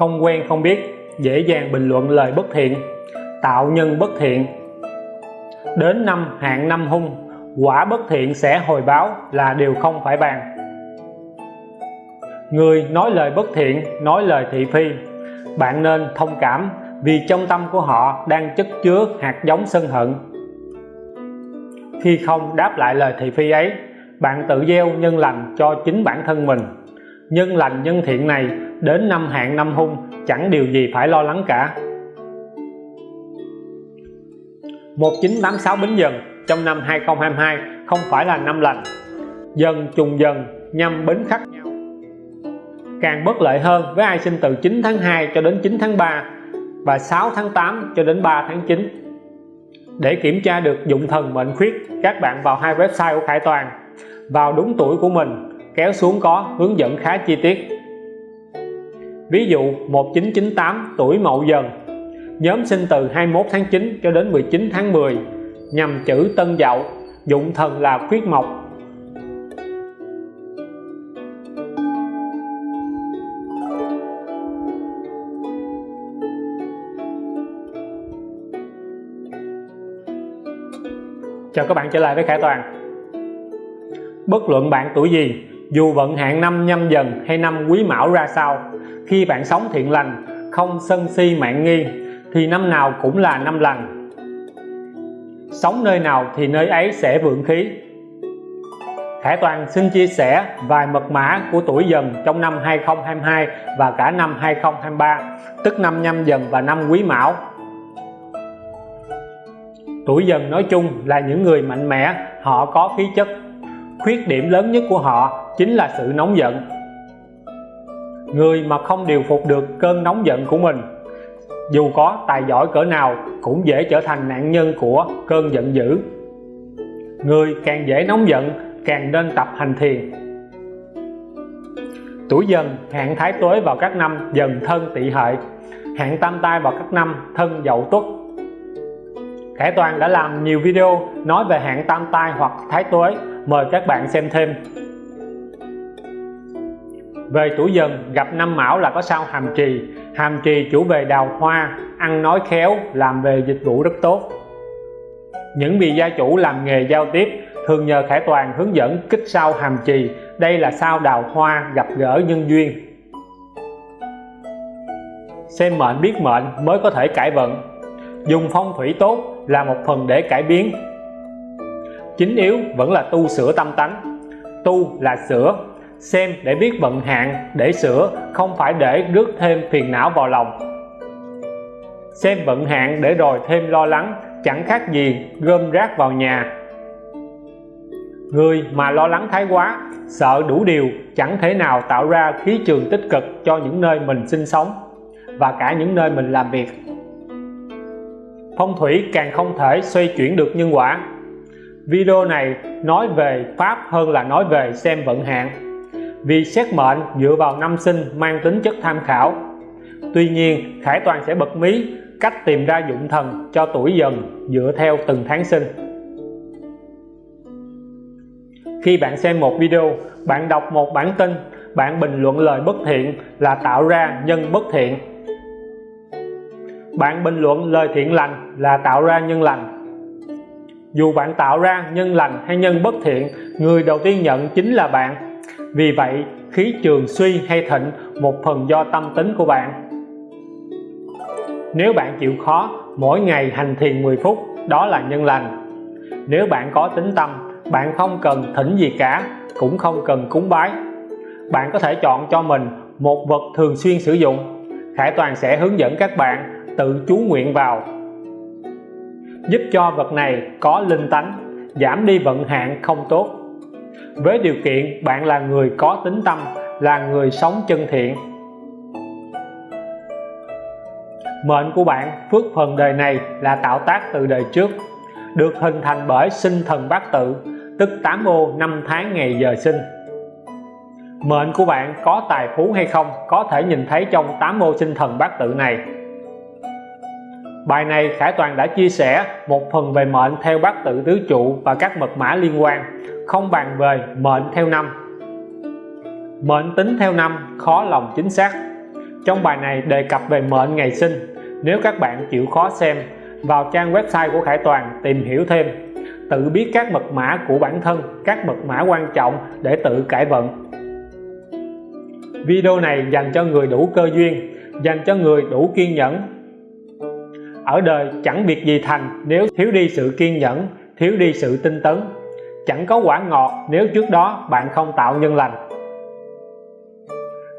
không quen, không biết, dễ dàng bình luận lời bất thiện, tạo nhân bất thiện. Đến năm hạn năm hung, quả bất thiện sẽ hồi báo là điều không phải bàn. Người nói lời bất thiện, nói lời thị phi. Bạn nên thông cảm vì trong tâm của họ đang chất chứa hạt giống sân hận. Khi không đáp lại lời thị phi ấy, bạn tự gieo nhân lành cho chính bản thân mình. Nhân lành nhân thiện này đến năm hạn năm hung, chẳng điều gì phải lo lắng cả. 1986 Bính Dần, trong năm 2022 không phải là năm lành. Dần trùng dần, nhằm bính khắc nhau. Càng bất lợi hơn, với ai sinh từ 9 tháng 2 cho đến 9 tháng 3 và 6 tháng 8 cho đến 3 tháng 9 để kiểm tra được dụng thần mệnh khuyết, các bạn vào hai website của Khải Toàn. Vào đúng tuổi của mình, kéo xuống có hướng dẫn khá chi tiết ví dụ 1998 tuổi Mậu Dần. Nhóm sinh từ 21 tháng 9 cho đến 19 tháng 10 nhằm chữ Tân Dậu, dụng thần là khuyết mộc. Chào các bạn trở lại với Khải Toàn. Bất luận bạn tuổi gì, dù vận hạn năm nhâm dần hay năm quý mão ra sao khi bạn sống thiện lành, không sân si mạng nghi, thì năm nào cũng là năm lành. Sống nơi nào thì nơi ấy sẽ vượng khí. Khải Toàn xin chia sẻ vài mật mã của tuổi dần trong năm 2022 và cả năm 2023 tức năm nhâm dần và năm quý mão. Tuổi dần nói chung là những người mạnh mẽ, họ có khí chất. Khuyết điểm lớn nhất của họ chính là sự nóng giận người mà không điều phục được cơn nóng giận của mình, dù có tài giỏi cỡ nào cũng dễ trở thành nạn nhân của cơn giận dữ. Người càng dễ nóng giận, càng nên tập hành thiền. Tuổi dần hạn thái tuế vào các năm dần thân tỵ hợi hạn tam tai vào các năm thân dậu tuất. Khải Toàn đã làm nhiều video nói về hạn tam tai hoặc thái tuế, mời các bạn xem thêm về tuổi dần, gặp năm mão là có sao hàm trì. Hàm trì chủ về đào hoa, ăn nói khéo, làm về dịch vụ rất tốt. Những vị gia chủ làm nghề giao tiếp, thường nhờ Khải Toàn hướng dẫn kích sao hàm trì. Đây là sao đào hoa gặp gỡ nhân duyên. Xem mệnh biết mệnh mới có thể cải vận. Dùng phong thủy tốt là một phần để cải biến. Chính yếu vẫn là tu sửa tâm tánh. Tu là sửa xem để biết vận hạn, để sửa, không phải để rước thêm phiền não vào lòng. Xem vận hạn để rồi thêm lo lắng, chẳng khác gì gom rác vào nhà. Người mà lo lắng thái quá, sợ đủ điều, chẳng thể nào tạo ra khí trường tích cực cho những nơi mình sinh sống và cả những nơi mình làm việc. Phong thủy càng không thể xoay chuyển được nhân quả. Video này nói về pháp hơn là nói về xem vận hạn vì xét mệnh dựa vào năm sinh mang tính chất tham khảo. Tuy nhiên, Khải Toàn sẽ bật mí cách tìm ra dụng thần cho tuổi dần dựa theo từng tháng sinh. Khi bạn xem một video, bạn đọc một bản tin, bạn bình luận lời bất thiện là tạo ra nhân bất thiện. Bạn bình luận lời thiện lành là tạo ra nhân lành. Dù bạn tạo ra nhân lành hay nhân bất thiện, người đầu tiên nhận chính là bạn vì vậy, khí trường suy hay thịnh, một phần do tâm tính của bạn. Nếu bạn chịu khó, mỗi ngày hành thiền 10 phút, đó là nhân lành. Nếu bạn có tính tâm, bạn không cần thỉnh gì cả, cũng không cần cúng bái. Bạn có thể chọn cho mình một vật thường xuyên sử dụng. Khải Toàn sẽ hướng dẫn các bạn tự chú nguyện vào. Giúp cho vật này có linh tánh, giảm đi vận hạn không tốt với điều kiện bạn là người có tính tâm là người sống chân thiện. Mệnh của bạn phước phần đời này là tạo tác từ đời trước được hình thành bởi sinh thần bát tự tức 8 ô năm tháng ngày giờ sinh. Mệnh của bạn có tài phú hay không có thể nhìn thấy trong 8 ô sinh thần bát tự này. Bài này Khải Toàn đã chia sẻ một phần về mệnh theo bát tự tứ trụ và các mật mã liên quan, không bàn về mệnh theo năm. Mệnh tính theo năm khó lòng chính xác. trong bài này đề cập về mệnh ngày sinh. Nếu các bạn chịu khó xem, vào trang website của Khải Toàn tìm hiểu thêm. Tự biết các mật mã của bản thân, các mật mã quan trọng để tự cải vận. Video này dành cho người đủ cơ duyên, dành cho người đủ kiên nhẫn. Ở đời chẳng việc gì thành nếu thiếu đi sự kiên nhẫn, thiếu đi sự tinh tấn chẳng có quả ngọt nếu trước đó bạn không tạo nhân lành.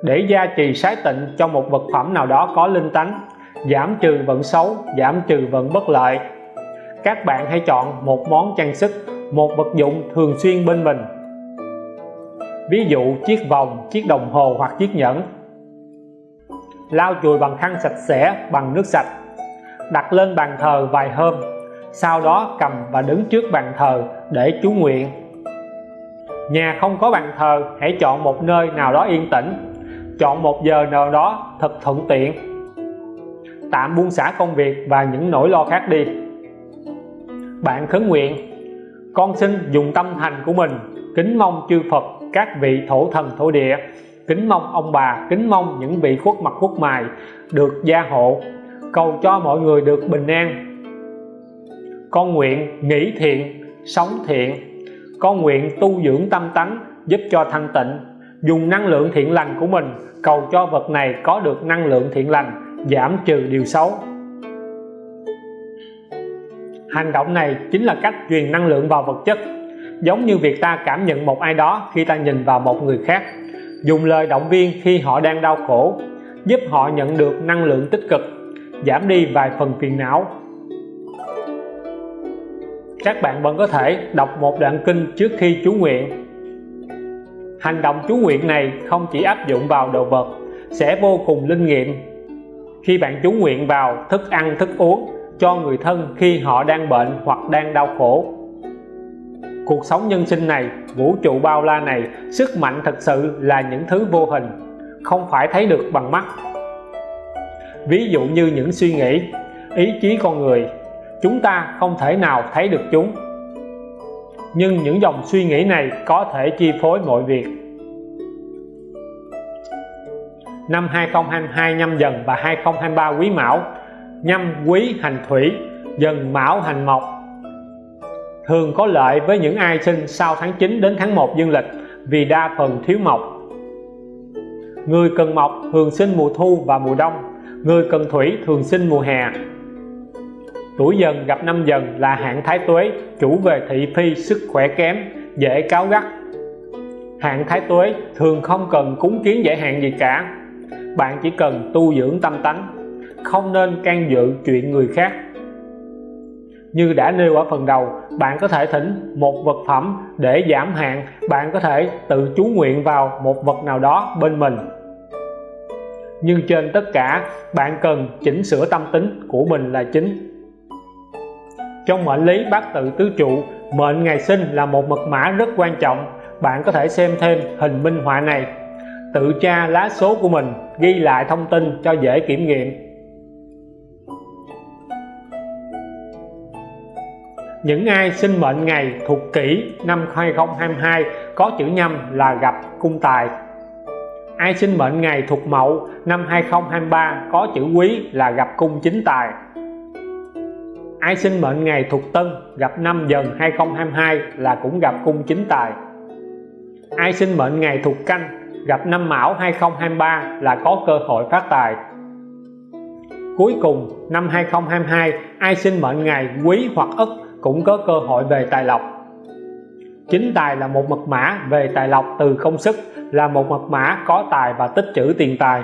Để gia trì sái tịnh cho một vật phẩm nào đó có linh tánh, giảm trừ vận xấu, giảm trừ vận bất lợi, các bạn hãy chọn một món trang sức, một vật dụng thường xuyên bên mình. Ví dụ chiếc vòng, chiếc đồng hồ hoặc chiếc nhẫn. Lau chùi bằng khăn sạch sẽ, bằng nước sạch. Đặt lên bàn thờ vài hôm sau đó cầm và đứng trước bàn thờ để chú nguyện. Nhà không có bàn thờ, hãy chọn một nơi nào đó yên tĩnh. Chọn một giờ nào đó thật thuận tiện. Tạm buông xả công việc và những nỗi lo khác đi. Bạn khấn nguyện, con xin dùng tâm thành của mình kính mong chư Phật các vị thổ thần thổ địa, kính mong ông bà, kính mong những vị khuất mặt khuất mài được gia hộ. Cầu cho mọi người được bình an con nguyện nghĩ thiện, sống thiện. Con nguyện tu dưỡng tâm tánh, giúp cho thanh tịnh. Dùng năng lượng thiện lành của mình, cầu cho vật này có được năng lượng thiện lành, giảm trừ điều xấu. Hành động này chính là cách truyền năng lượng vào vật chất. Giống như việc ta cảm nhận một ai đó khi ta nhìn vào một người khác. Dùng lời động viên khi họ đang đau khổ, giúp họ nhận được năng lượng tích cực, giảm đi vài phần phiền não các bạn vẫn có thể đọc một đoạn kinh trước khi chú nguyện. Hành động chú nguyện này không chỉ áp dụng vào đồ vật, sẽ vô cùng linh nghiệm. Khi bạn chú nguyện vào thức ăn, thức uống cho người thân khi họ đang bệnh hoặc đang đau khổ. Cuộc sống nhân sinh này, vũ trụ bao la này, sức mạnh thật sự là những thứ vô hình, không phải thấy được bằng mắt. Ví dụ như những suy nghĩ, ý chí con người chúng ta không thể nào thấy được chúng. Nhưng những dòng suy nghĩ này có thể chi phối mọi việc. Năm 2022 nhâm dần và 2023 quý mão, nhâm quý hành thủy, dần mão hành mộc. Thường có lợi với những ai sinh sau tháng 9 đến tháng 1 dương lịch vì đa phần thiếu mộc. Người cần mộc thường sinh mùa thu và mùa đông, người cần thủy thường sinh mùa hè tuổi dần gặp năm dần là hạn thái tuế, chủ về thị phi, sức khỏe kém, dễ cáo gắt. Hạn thái tuế thường không cần cúng kiến giải hạn gì cả. Bạn chỉ cần tu dưỡng tâm tánh, không nên can dự chuyện người khác. Như đã nêu ở phần đầu, bạn có thể thỉnh một vật phẩm để giảm hạn, bạn có thể tự chú nguyện vào một vật nào đó bên mình. Nhưng trên tất cả, bạn cần chỉnh sửa tâm tính của mình là chính trong mệnh lý bát tự tứ trụ, mệnh ngày sinh là một mật mã rất quan trọng. Bạn có thể xem thêm hình minh họa này. Tự tra lá số của mình, ghi lại thông tin cho dễ kiểm nghiệm. Những ai sinh mệnh ngày thuộc kỷ năm 2022 có chữ nhâm là gặp cung tài. Ai sinh mệnh ngày thuộc mậu năm 2023 có chữ quý là gặp cung chính tài ai sinh mệnh ngày thuộc tân, gặp năm dần 2022 là cũng gặp cung chính tài. Ai sinh mệnh ngày thuộc canh, gặp năm mão 2023 là có cơ hội phát tài. Cuối cùng, năm 2022 ai sinh mệnh ngày quý hoặc ất cũng có cơ hội về tài lộc. Chính tài là một mật mã về tài lộc từ công sức, là một mật mã có tài và tích trữ tiền tài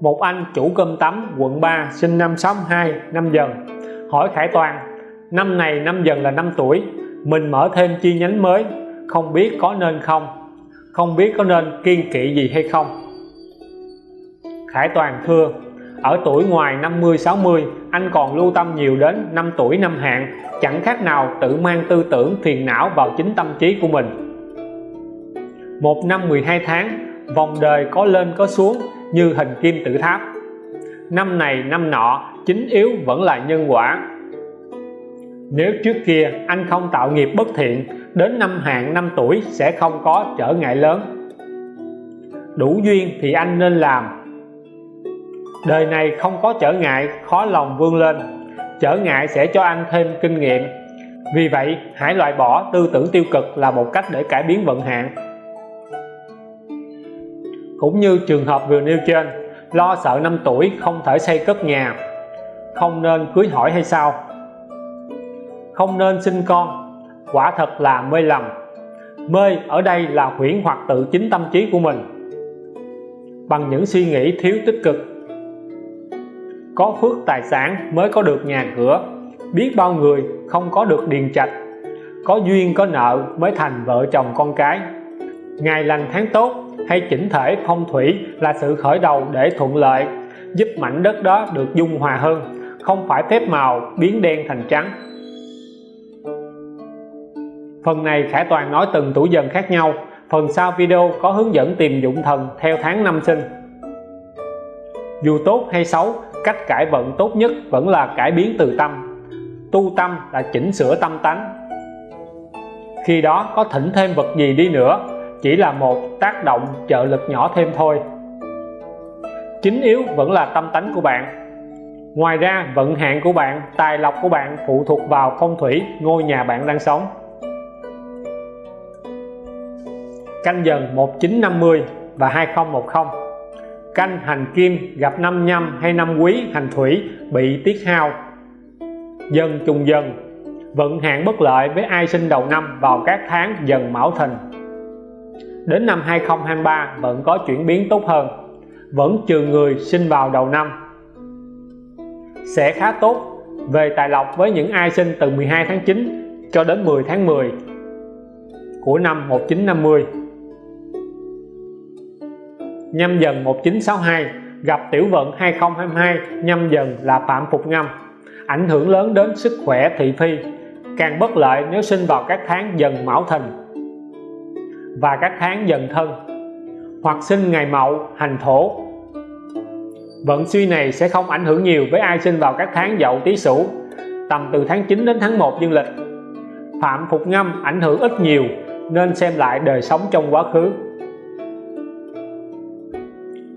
một anh chủ cơm tắm quận 3 sinh năm 62 năm dần hỏi Khải Toàn, năm này năm dần là năm tuổi, mình mở thêm chi nhánh mới, không biết có nên không? Không biết có nên kiên kỵ gì hay không? Khải Toàn thưa, ở tuổi ngoài 50 60 anh còn lưu tâm nhiều đến năm tuổi năm hạn chẳng khác nào tự mang tư tưởng phiền não vào chính tâm trí của mình. Một năm 12 tháng, vòng đời có lên có xuống như hình kim tự tháp. Năm này, năm nọ, chính yếu vẫn là nhân quả. Nếu trước kia anh không tạo nghiệp bất thiện, đến năm hạn năm tuổi sẽ không có trở ngại lớn. Đủ duyên thì anh nên làm. Đời này không có trở ngại, khó lòng vươn lên. Trở ngại sẽ cho anh thêm kinh nghiệm. Vì vậy, hãy loại bỏ tư tưởng tiêu cực là một cách để cải biến vận hạn cũng như trường hợp vừa nêu trên, lo sợ năm tuổi không thể xây cất nhà. Không nên cưới hỏi hay sao? Không nên sinh con, quả thật là mê lầm. Mê ở đây là huyễn hoặc tự chính tâm trí của mình. Bằng những suy nghĩ thiếu tích cực. Có phước tài sản mới có được nhà cửa. Biết bao người không có được điền trạch. Có duyên có nợ mới thành vợ chồng con cái. Ngày lành tháng tốt hay chỉnh thể phong thủy là sự khởi đầu để thuận lợi, giúp mảnh đất đó được dung hòa hơn, không phải phép màu, biến đen thành trắng. Phần này Khải Toàn nói từng tuổi dần khác nhau. Phần sau video có hướng dẫn tìm dụng thần theo tháng năm sinh. Dù tốt hay xấu, cách cải vận tốt nhất vẫn là cải biến từ tâm. Tu tâm là chỉnh sửa tâm tánh. Khi đó có thỉnh thêm vật gì đi nữa chỉ là một tác động trợ lực nhỏ thêm thôi. Chính yếu vẫn là tâm tánh của bạn. Ngoài ra, vận hạn của bạn, tài lộc của bạn phụ thuộc vào phong thủy, ngôi nhà bạn đang sống. Canh dần 1950 và 2010 canh hành kim gặp năm nhâm hay năm quý hành thủy bị tiết hao. Dần trùng dần, vận hạn bất lợi với ai sinh đầu năm vào các tháng dần mão thìn đến năm 2023 vẫn có chuyển biến tốt hơn. Vẫn trừ người sinh vào đầu năm. Sẽ khá tốt về tài lộc với những ai sinh từ 12 tháng 9 cho đến 10 tháng 10 của năm 1950 nhâm dần 1962 gặp tiểu vận 2022 nhâm dần là phạm phục ngâm. Ảnh hưởng lớn đến sức khỏe thị phi, càng bất lợi nếu sinh vào các tháng dần mão thìn và các tháng dần thân, hoặc sinh ngày mậu, hành thổ. Vận suy này sẽ không ảnh hưởng nhiều với ai sinh vào các tháng dậu, tý sửu, tầm từ tháng 9 đến tháng 1 dương lịch. Phạm phục ngâm ảnh hưởng ít nhiều, nên xem lại đời sống trong quá khứ.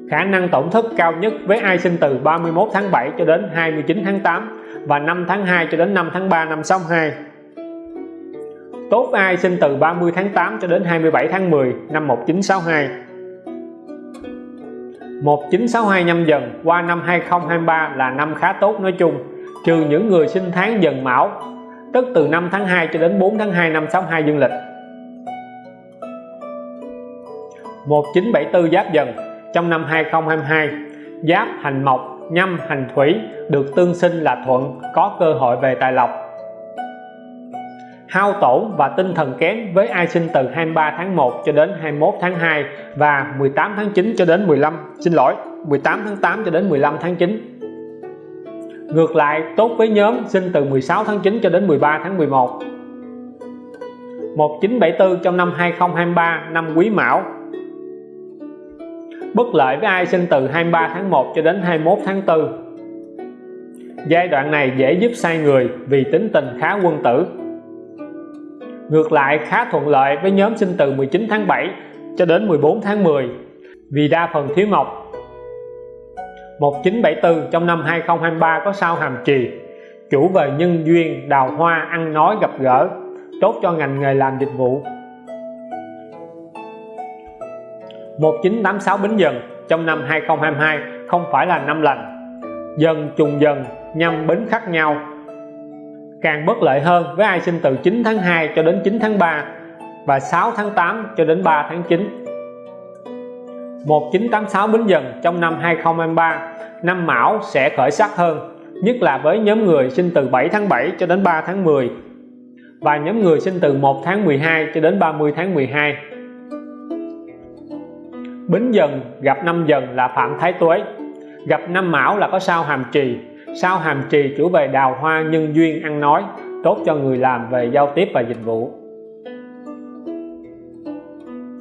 Khả năng tổn thất cao nhất với ai sinh từ 31 tháng 7 cho đến 29 tháng 8 và 5 tháng 2 cho đến 5 tháng 3 năm 62 tốt ai sinh từ 30 tháng 8 cho đến 27 tháng 10 năm 1962 1962 nhâm dần, qua năm 2023 là năm khá tốt nói chung, trừ những người sinh tháng dần mão tức từ 5 tháng 2 cho đến 4 tháng 2 năm 62 dương lịch. 1974 giáp dần, trong năm 2022 giáp hành mộc, nhâm hành thủy được tương sinh là thuận, có cơ hội về tài lộc hao tổn và tinh thần kém với ai sinh từ 23 tháng 1 cho đến 21 tháng 2 và 18 tháng 9 cho đến 15 xin lỗi 18 tháng 8 cho đến 15 tháng 9 ngược lại, tốt với nhóm sinh từ 16 tháng 9 cho đến 13 tháng 11 1974 trong năm 2023 năm Quý Mão. Bất lợi với ai sinh từ 23 tháng 1 cho đến 21 tháng 4 giai đoạn này dễ giúp sai người vì tính tình khá quân tử ngược lại khá thuận lợi với nhóm sinh từ 19 tháng 7 cho đến 14 tháng 10 vì đa phần thiếu mộc 1974 trong năm 2023 có sao hàm trì, chủ về nhân duyên, đào hoa, ăn nói, gặp gỡ, tốt cho ngành nghề làm dịch vụ. 1986 Bính Dần trong năm 2022 không phải là năm lành. Dần, trùng dần nhâm bính khác nhau càng bất lợi hơn với ai sinh từ 9 tháng 2 cho đến 9 tháng 3 và 6 tháng 8 cho đến 3 tháng 9 1986 Bính Dần trong năm 2023 năm Mão sẽ khởi sắc hơn, nhất là với nhóm người sinh từ 7 tháng 7 cho đến 3 tháng 10 và nhóm người sinh từ 1 tháng 12 cho đến 30 tháng 12 Bính Dần gặp năm Dần là Phạm Thái Tuế, gặp năm Mão là có sao hàm trì sao hàm trì chủ về đào hoa nhân duyên ăn nói, tốt cho người làm về giao tiếp và dịch vụ.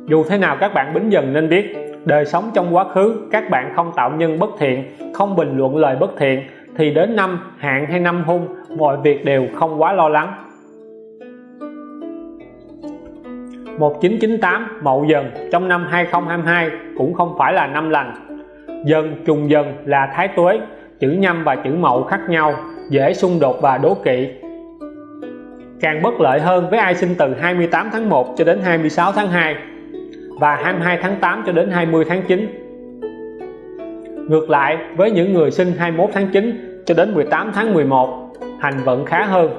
Dù thế nào các bạn bính dần nên biết, đời sống trong quá khứ, các bạn không tạo nhân bất thiện, không bình luận lời bất thiện, thì đến năm, hạn hay năm hung, mọi việc đều không quá lo lắng. 1998 Mậu Dần, trong năm 2022 cũng không phải là năm lành. Dần, trùng dần là thái tuế chữ nhâm và chữ mậu khác nhau, dễ xung đột và đố kỵ. Càng bất lợi hơn với ai sinh từ 28 tháng 1 cho đến 26 tháng 2 và 22 tháng 8 cho đến 20 tháng 9 ngược lại, với những người sinh 21 tháng 9 cho đến 18 tháng 11 hành vận khá hơn.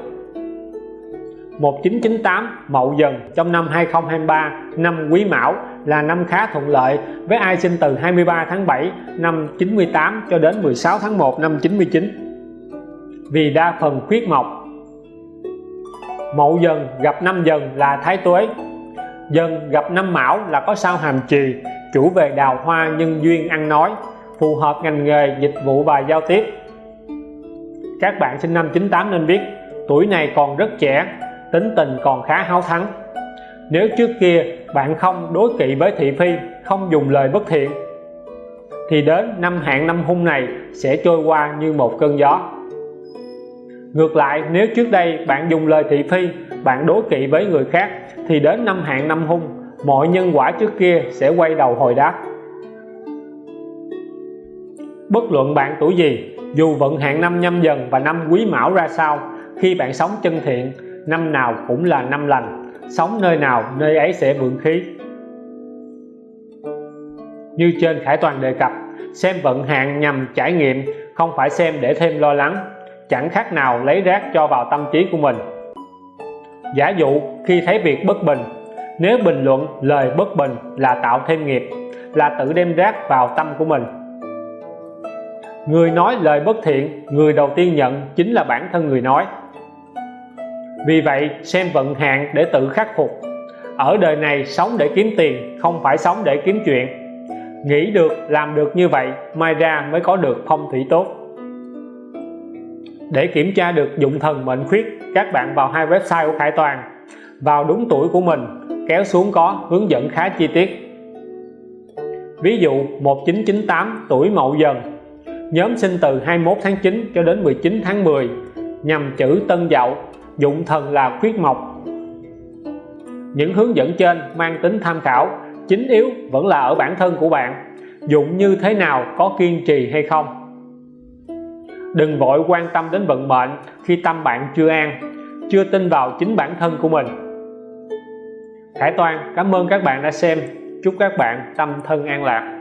1998 Mậu Dần trong năm 2023 năm Quý Mão là năm khá thuận lợi với ai sinh từ 23 tháng 7 năm 98 cho đến 16 tháng 1 năm 99 vì đa phần khuyết mộc. Mậu Dần gặp năm Dần là Thái Tuế. Dần gặp năm Mão là có sao hàm trì chủ về đào hoa nhân duyên ăn nói, phù hợp ngành nghề, dịch vụ và giao tiếp. Các bạn sinh năm 98 nên biết, tuổi này còn rất trẻ, tính tình còn khá háo thắng nếu trước kia bạn không đối kỵ với thị phi, không dùng lời bất thiện, thì đến năm hạn năm hung này sẽ trôi qua như một cơn gió. Ngược lại, nếu trước đây bạn dùng lời thị phi, bạn đối kỵ với người khác, thì đến năm hạn năm hung, mọi nhân quả trước kia sẽ quay đầu hồi đáp. Bất luận bạn tuổi gì, dù vận hạn năm nhâm dần và năm quý mão ra sao, khi bạn sống chân thiện, năm nào cũng là năm lành sống nơi nào, nơi ấy sẽ vượng khí. Như trên Khải Toàn đề cập, xem vận hạn nhằm trải nghiệm, không phải xem để thêm lo lắng. Chẳng khác nào lấy rác cho vào tâm trí của mình. Giả dụ, khi thấy việc bất bình, nếu bình luận, lời bất bình là tạo thêm nghiệp, là tự đem rác vào tâm của mình. Người nói lời bất thiện, người đầu tiên nhận chính là bản thân người nói vì vậy, xem vận hạn để tự khắc phục. Ở đời này, sống để kiếm tiền, không phải sống để kiếm chuyện. Nghĩ được, làm được như vậy, mai ra mới có được phong thủy tốt. Để kiểm tra được dụng thần mệnh khuyết, các bạn vào hai website của Khải Toàn. Vào đúng tuổi của mình, kéo xuống có hướng dẫn khá chi tiết. Ví dụ 1998 tuổi Mậu Dần. Nhóm sinh từ 21 tháng 9 cho đến 19 tháng 10 nhằm chữ Tân Dậu dụng thần là khuyết mộc. Những hướng dẫn trên mang tính tham khảo, chính yếu vẫn là ở bản thân của bạn. Dụng như thế nào, có kiên trì hay không? Đừng vội quan tâm đến vận mệnh khi tâm bạn chưa an, chưa tin vào chính bản thân của mình. Khải Toàn, cảm ơn các bạn đã xem. Chúc các bạn tâm thân an lạc.